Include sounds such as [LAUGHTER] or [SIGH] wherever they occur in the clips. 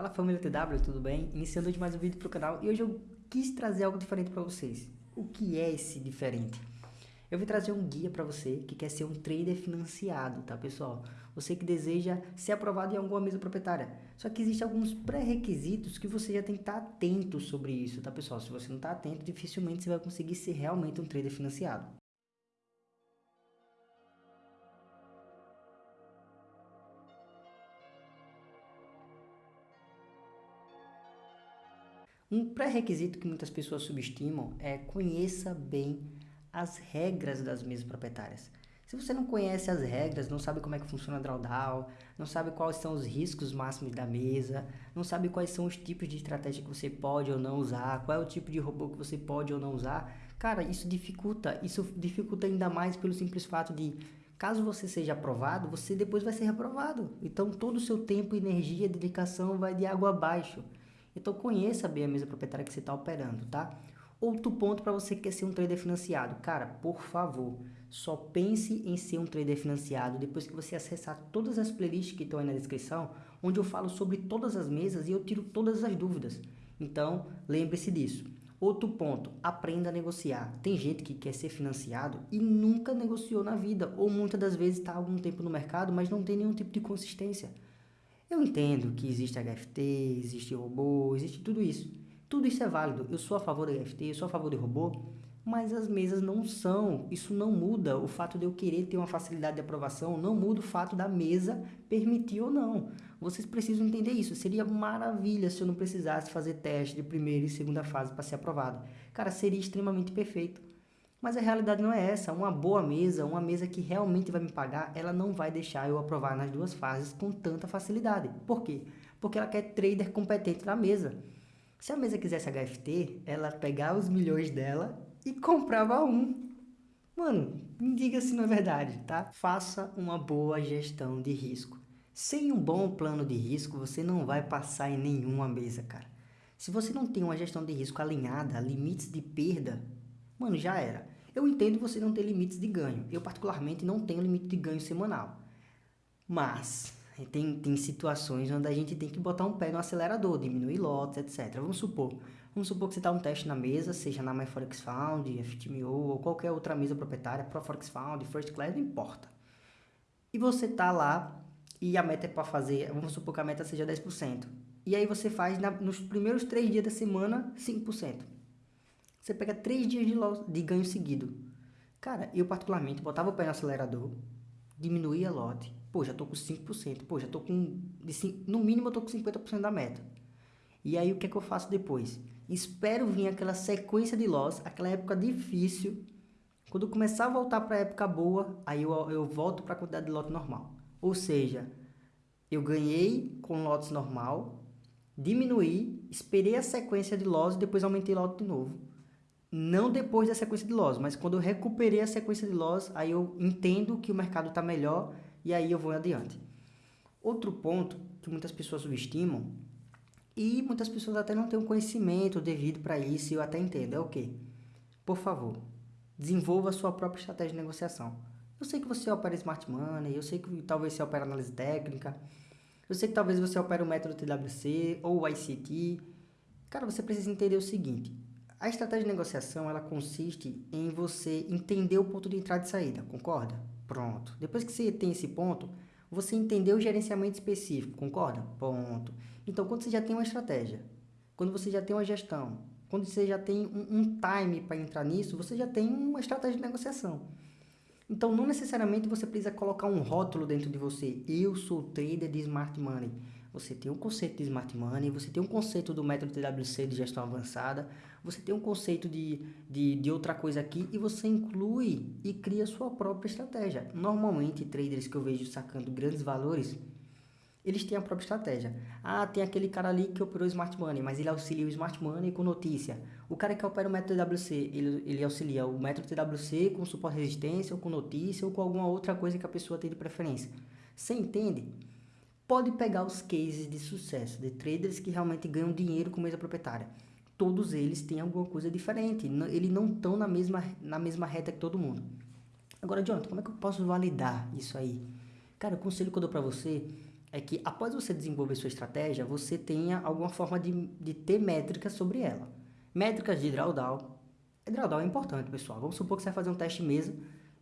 Fala família TW, tudo bem? Iniciando mais um vídeo para o canal e hoje eu quis trazer algo diferente para vocês. O que é esse diferente? Eu vou trazer um guia para você que quer ser um trader financiado, tá pessoal? Você que deseja ser aprovado em alguma mesa proprietária. Só que existem alguns pré-requisitos que você já tem que estar atento sobre isso, tá pessoal? Se você não está atento, dificilmente você vai conseguir ser realmente um trader financiado. Um pré-requisito que muitas pessoas subestimam é conheça bem as regras das mesas proprietárias. Se você não conhece as regras, não sabe como é que funciona a drawdown, não sabe quais são os riscos máximos da mesa, não sabe quais são os tipos de estratégia que você pode ou não usar, qual é o tipo de robô que você pode ou não usar, cara, isso dificulta, isso dificulta ainda mais pelo simples fato de caso você seja aprovado, você depois vai ser reprovado. Então todo o seu tempo, energia, dedicação vai de água abaixo. Então conheça bem a mesa proprietária que você está operando, tá? Outro ponto para você que quer ser um trader financiado. Cara, por favor, só pense em ser um trader financiado depois que você acessar todas as playlists que estão aí na descrição, onde eu falo sobre todas as mesas e eu tiro todas as dúvidas. Então, lembre-se disso. Outro ponto, aprenda a negociar. Tem gente que quer ser financiado e nunca negociou na vida, ou muitas das vezes está algum tempo no mercado, mas não tem nenhum tipo de consistência. Eu entendo que existe HFT, existe robô, existe tudo isso. Tudo isso é válido. Eu sou a favor do HFT, eu sou a favor de robô, mas as mesas não são. Isso não muda o fato de eu querer ter uma facilidade de aprovação, não muda o fato da mesa permitir ou não. Vocês precisam entender isso. Seria maravilha se eu não precisasse fazer teste de primeira e segunda fase para ser aprovado. Cara, seria extremamente perfeito. Mas a realidade não é essa. Uma boa mesa, uma mesa que realmente vai me pagar, ela não vai deixar eu aprovar nas duas fases com tanta facilidade. Por quê? Porque ela quer trader competente na mesa. Se a mesa quisesse HFT, ela pegava os milhões dela e comprava um. Mano, me diga se não é verdade, tá? Faça uma boa gestão de risco. Sem um bom plano de risco, você não vai passar em nenhuma mesa, cara. Se você não tem uma gestão de risco alinhada, limites de perda, mano, já era. Eu entendo você não ter limites de ganho. Eu, particularmente, não tenho limite de ganho semanal. Mas, tem, tem situações onde a gente tem que botar um pé no acelerador, diminuir lotes, etc. Vamos supor, vamos supor que você está um teste na mesa, seja na MyForex Found, FTMO ou qualquer outra mesa proprietária, ProForex Found, First Class, não importa. E você está lá e a meta é para fazer, vamos supor que a meta seja 10%. E aí você faz na, nos primeiros três dias da semana 5%. Você pega três dias de, de ganho seguido. Cara, eu particularmente botava o pé no acelerador, diminuía lote. Pô, já tô com 5%. Pô, já tô com... De, no mínimo eu tô com 50% da meta. E aí o que é que eu faço depois? Espero vir aquela sequência de loss, aquela época difícil. Quando começar a voltar para a época boa, aí eu, eu volto para a quantidade de lote normal. Ou seja, eu ganhei com lotes normal, diminuí, esperei a sequência de loss e depois aumentei lote de novo não depois da sequência de loss, mas quando eu recuperei a sequência de loss, aí eu entendo que o mercado está melhor e aí eu vou adiante. Outro ponto que muitas pessoas subestimam e muitas pessoas até não têm o conhecimento devido para isso, e eu até entendo, é o que? Por favor, desenvolva a sua própria estratégia de negociação. Eu sei que você opera Smart Money, eu sei que talvez você opera análise técnica, eu sei que talvez você opera o método TWC ou o ICT. Cara, você precisa entender o seguinte, a estratégia de negociação ela consiste em você entender o ponto de entrada e saída, concorda? Pronto. Depois que você tem esse ponto, você entendeu o gerenciamento específico, concorda? Ponto. Então, quando você já tem uma estratégia, quando você já tem uma gestão, quando você já tem um, um time para entrar nisso, você já tem uma estratégia de negociação. Então, não necessariamente você precisa colocar um rótulo dentro de você. Eu sou trader de Smart Money. Você tem um conceito de Smart Money, você tem um conceito do método TWC de gestão avançada, você tem um conceito de, de, de outra coisa aqui e você inclui e cria sua própria estratégia. Normalmente, traders que eu vejo sacando grandes valores, eles têm a própria estratégia. Ah, tem aquele cara ali que operou Smart Money, mas ele auxilia o Smart Money com notícia. O cara que opera o método TWC, ele, ele auxilia o método TWC com suporte resistência, ou com notícia, ou com alguma outra coisa que a pessoa tem de preferência. Você entende? Pode pegar os cases de sucesso de traders que realmente ganham dinheiro com mesa proprietária todos eles têm alguma coisa diferente. Eles não estão na mesma, na mesma reta que todo mundo. Agora, Jonathan, como é que eu posso validar isso aí? Cara, o conselho que eu dou para você é que após você desenvolver sua estratégia, você tenha alguma forma de, de ter métricas sobre ela. Métricas de drawdown. Drawdown é importante, pessoal. Vamos supor que você vai fazer um teste mesa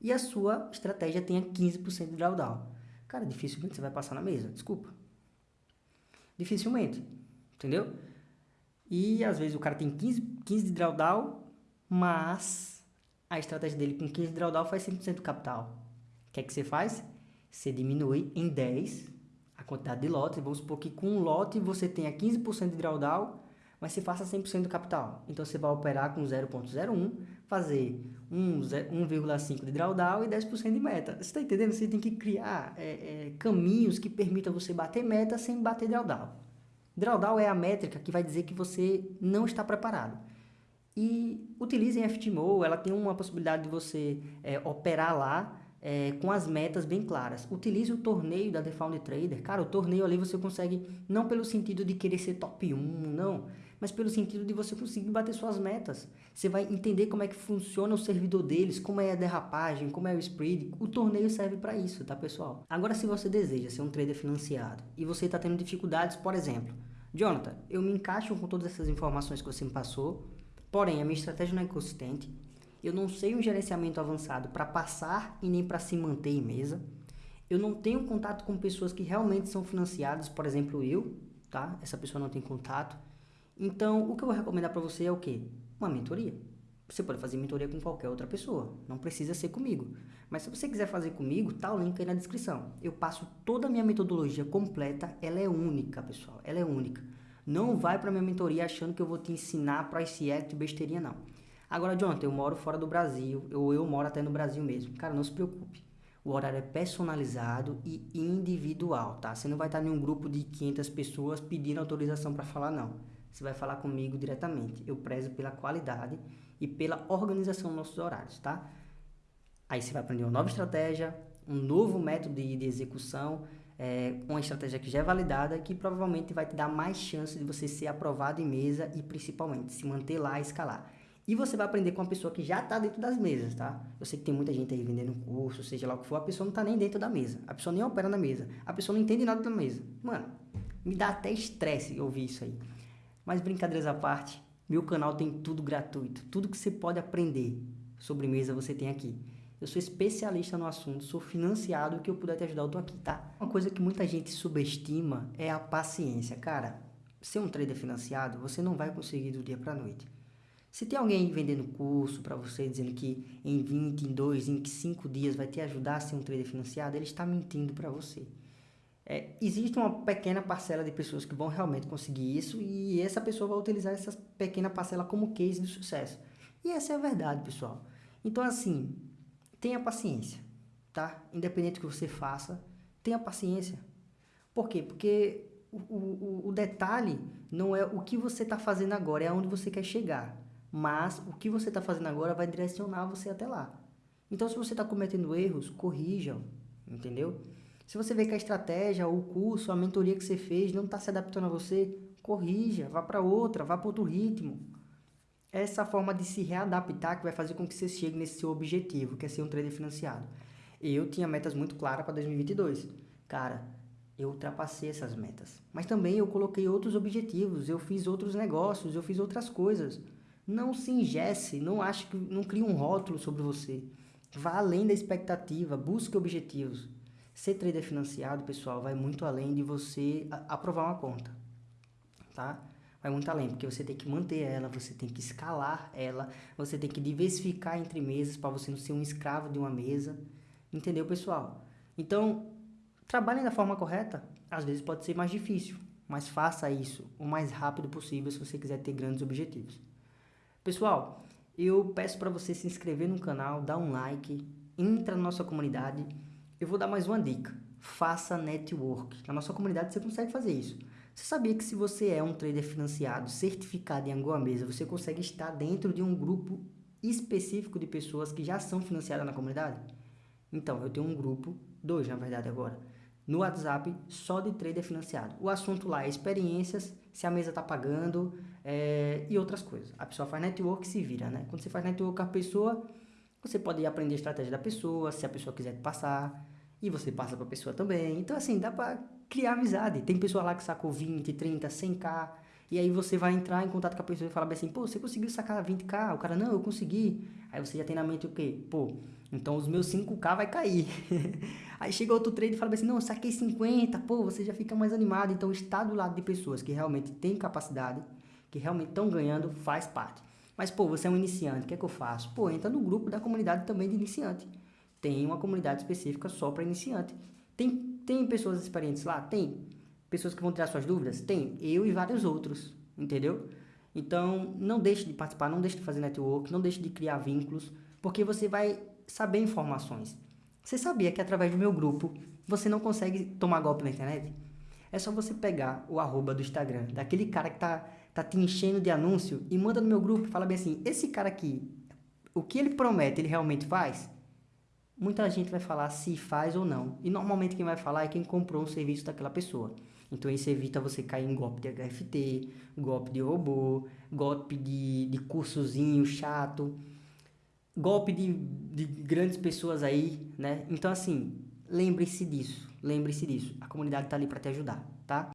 e a sua estratégia tenha 15% de drawdown. Cara, dificilmente você vai passar na mesa, desculpa. Dificilmente, entendeu? E às vezes o cara tem 15, 15 de drawdown, mas a estratégia dele com 15 de drawdown faz 100% do capital. O que é que você faz? Você diminui em 10 a quantidade de lotes. Vamos supor que com um lote você tenha 15% de drawdown, mas você faça 100% do capital. Então você vai operar com 0.01, fazer 1,5% de drawdown e 10% de meta. Você está entendendo? Você tem que criar é, é, caminhos que permitam você bater meta sem bater drawdown. Drawdown é a métrica que vai dizer que você não está preparado. E utilizem a FTMO, ela tem uma possibilidade de você é, operar lá é, com as metas bem claras. Utilize o torneio da The Found Trader. Cara, o torneio ali você consegue, não pelo sentido de querer ser top 1, não, mas pelo sentido de você conseguir bater suas metas. Você vai entender como é que funciona o servidor deles, como é a derrapagem, como é o spread. O torneio serve para isso, tá, pessoal? Agora, se você deseja ser um trader financiado e você está tendo dificuldades, por exemplo, Jonathan, eu me encaixo com todas essas informações que você me passou, porém a minha estratégia não é consistente, eu não sei um gerenciamento avançado para passar e nem para se manter em mesa. Eu não tenho contato com pessoas que realmente são financiadas, por exemplo, eu, tá? Essa pessoa não tem contato. Então, o que eu vou recomendar para você é o quê? Uma mentoria. Você pode fazer mentoria com qualquer outra pessoa, não precisa ser comigo. Mas se você quiser fazer comigo, tá o link aí na descrição. Eu passo toda a minha metodologia completa, ela é única, pessoal, ela é única. Não vai para minha mentoria achando que eu vou te ensinar price act besteirinha não. Agora, Jonathan, eu moro fora do Brasil, ou eu, eu moro até no Brasil mesmo. Cara, não se preocupe. O horário é personalizado e individual, tá? Você não vai estar em um grupo de 500 pessoas pedindo autorização para falar, não. Você vai falar comigo diretamente. Eu prezo pela qualidade e pela organização dos nossos horários, tá? Aí você vai aprender uma nova estratégia, um novo método de, de execução, é, uma estratégia que já é validada, que provavelmente vai te dar mais chance de você ser aprovado em mesa e principalmente se manter lá e escalar. E você vai aprender com uma pessoa que já está dentro das mesas, tá? Eu sei que tem muita gente aí vendendo curso, seja lá o que for, a pessoa não está nem dentro da mesa. A pessoa nem opera na mesa. A pessoa não entende nada da mesa. Mano, me dá até estresse ouvir isso aí. Mas brincadeiras à parte, meu canal tem tudo gratuito. Tudo que você pode aprender sobre mesa você tem aqui. Eu sou especialista no assunto, sou financiado, o que eu puder te ajudar, eu tô aqui, tá? Uma coisa que muita gente subestima é a paciência. Cara, ser um trader financiado, você não vai conseguir do dia para noite. Se tem alguém vendendo curso para você, dizendo que em 20, em 2, em 5 dias vai te ajudar a ser um trader financiado, ele está mentindo para você. É, existe uma pequena parcela de pessoas que vão realmente conseguir isso e essa pessoa vai utilizar essa pequena parcela como case de sucesso. E essa é a verdade, pessoal. Então, assim, tenha paciência, tá? Independente do que você faça, tenha paciência. Por quê? Porque o, o, o detalhe não é o que você está fazendo agora, é aonde você quer chegar mas o que você está fazendo agora vai direcionar você até lá. Então, se você está cometendo erros, corrijam, entendeu? Se você vê que a estratégia, o curso, a mentoria que você fez não está se adaptando a você, corrija, vá para outra, vá para outro ritmo. Essa forma de se readaptar que vai fazer com que você chegue nesse seu objetivo, que é ser um trader financiado. Eu tinha metas muito claras para 2022. Cara, eu ultrapassei essas metas. Mas também eu coloquei outros objetivos, eu fiz outros negócios, eu fiz outras coisas. Não se ingesse, não ache que não crie um rótulo sobre você. Vá além da expectativa, busque objetivos. Ser trader financiado, pessoal, vai muito além de você aprovar uma conta, tá? Vai muito além, porque você tem que manter ela, você tem que escalar ela, você tem que diversificar entre mesas para você não ser um escravo de uma mesa. Entendeu, pessoal? Então, trabalhem da forma correta. Às vezes pode ser mais difícil, mas faça isso o mais rápido possível se você quiser ter grandes objetivos. Pessoal, eu peço para você se inscrever no canal, dar um like, entra na nossa comunidade. Eu vou dar mais uma dica. Faça network. Na nossa comunidade você consegue fazer isso. Você sabia que se você é um trader financiado, certificado em Angola Mesa, você consegue estar dentro de um grupo específico de pessoas que já são financiadas na comunidade? Então, eu tenho um grupo, dois na verdade agora, no WhatsApp só de trader financiado. O assunto lá é experiências, se a mesa está pagando é, e outras coisas. A pessoa faz network e se vira, né? Quando você faz network com a pessoa, você pode aprender a estratégia da pessoa, se a pessoa quiser te passar, e você passa para a pessoa também. Então, assim, dá para criar amizade. Tem pessoa lá que sacou 20, 30, 100k. E aí você vai entrar em contato com a pessoa e falar assim, pô, você conseguiu sacar 20k? O cara, não, eu consegui. Aí você já tem na mente o quê? Pô, então os meus 5k vai cair. [LAUGHS] aí chega outro trader e fala assim, não, saquei 50, pô, você já fica mais animado. Então estar do lado de pessoas que realmente têm capacidade, que realmente estão ganhando, faz parte. Mas, pô, você é um iniciante, o que é que eu faço? Pô, entra no grupo da comunidade também de iniciante. Tem uma comunidade específica só para iniciante. Tem, tem pessoas experientes lá? Tem pessoas que vão tirar suas dúvidas? Tem, eu e vários outros, entendeu? Então, não deixe de participar, não deixe de fazer network, não deixe de criar vínculos, porque você vai saber informações. Você sabia que através do meu grupo, você não consegue tomar golpe na internet? É só você pegar o arroba do Instagram, daquele cara que tá, tá te enchendo de anúncio e manda no meu grupo fala bem assim, esse cara aqui, o que ele promete, ele realmente faz? Muita gente vai falar se faz ou não. E normalmente quem vai falar é quem comprou um serviço daquela pessoa. Então isso evita você cair em golpe de HFT, golpe de robô, golpe de, de cursozinho chato, golpe de, de grandes pessoas aí, né? Então assim, lembre-se disso, lembre-se disso. A comunidade está ali para te ajudar, tá?